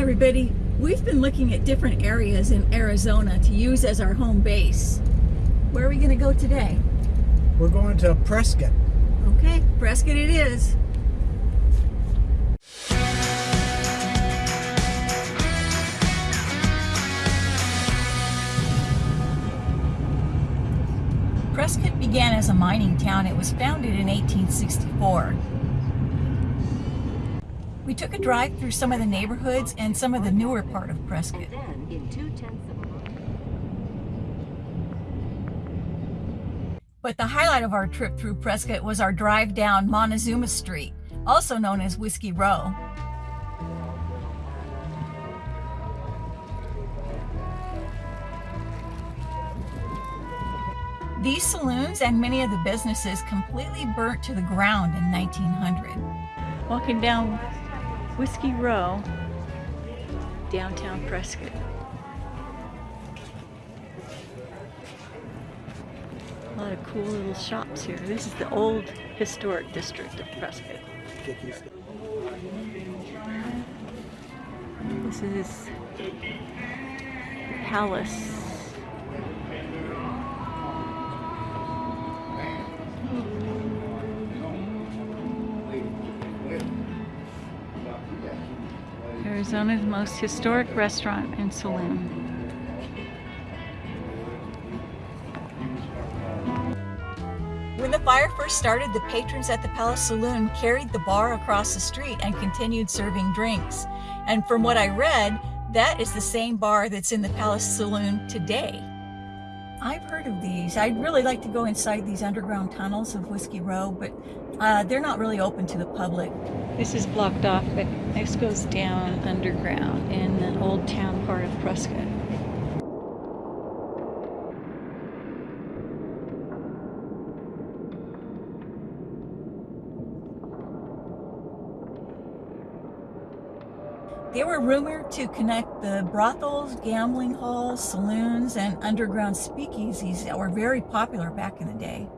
everybody. We've been looking at different areas in Arizona to use as our home base. Where are we going to go today? We're going to Prescott. Okay, Prescott it is. Prescott began as a mining town. It was founded in 1864. We took a drive through some of the neighborhoods and some of the newer part of Prescott. But the highlight of our trip through Prescott was our drive down Montezuma Street, also known as Whiskey Row. These saloons and many of the businesses completely burnt to the ground in 1900. Walking down Whiskey Row, downtown Prescott. A lot of cool little shops here. This is the old historic district of Prescott. This is Palace. Arizona's most historic restaurant and saloon. When the fire first started, the patrons at the Palace Saloon carried the bar across the street and continued serving drinks. And from what I read, that is the same bar that's in the Palace Saloon today. I've heard of these. I'd really like to go inside these underground tunnels of Whiskey Row, but uh, they're not really open to the public. This is blocked off, but this goes down underground in the old town part of Prescott. They were rumored to connect the brothels, gambling halls, saloons, and underground speakeasies that were very popular back in the day.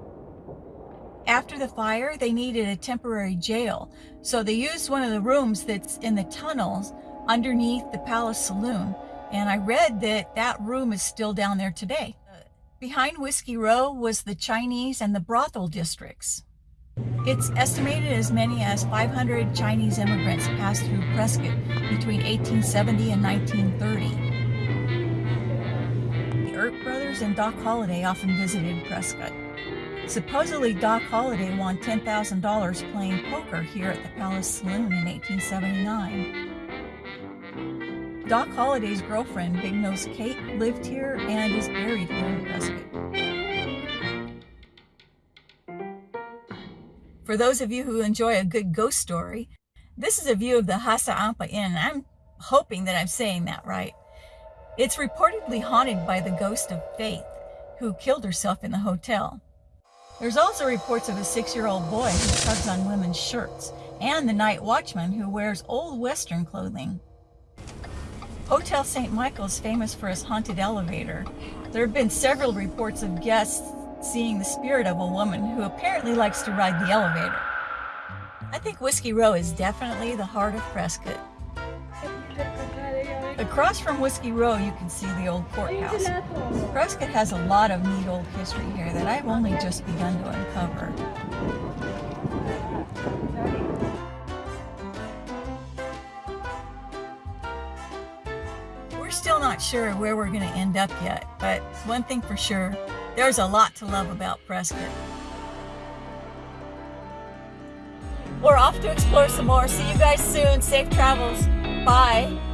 After the fire, they needed a temporary jail, so they used one of the rooms that's in the tunnels underneath the Palace Saloon, and I read that that room is still down there today. Behind Whiskey Row was the Chinese and the brothel districts. It's estimated as many as 500 Chinese immigrants passed through Prescott between 1870 and 1930. The Earp brothers and Doc Holliday often visited Prescott. Supposedly, Doc Holliday won $10,000 playing poker here at the Palace Saloon in 1879. Doc Holliday's girlfriend, Big Nose Kate, lived here and is buried here in Prescott. For those of you who enjoy a good ghost story, this is a view of the Hassayampa Inn. I'm hoping that I'm saying that right. It's reportedly haunted by the ghost of Faith, who killed herself in the hotel. There's also reports of a six-year-old boy who tugs on women's shirts, and the night watchman who wears old Western clothing. Hotel St. Michael is famous for its haunted elevator. There have been several reports of guests seeing the spirit of a woman who apparently likes to ride the elevator. I think Whiskey Row is definitely the heart of Prescott. Across from Whiskey Row, you can see the old courthouse. Prescott has a lot of neat old history here that I've only just begun to uncover. We're still not sure where we're going to end up yet, but one thing for sure, there's a lot to love about Prescott. We're off to explore some more. See you guys soon. Safe travels. Bye.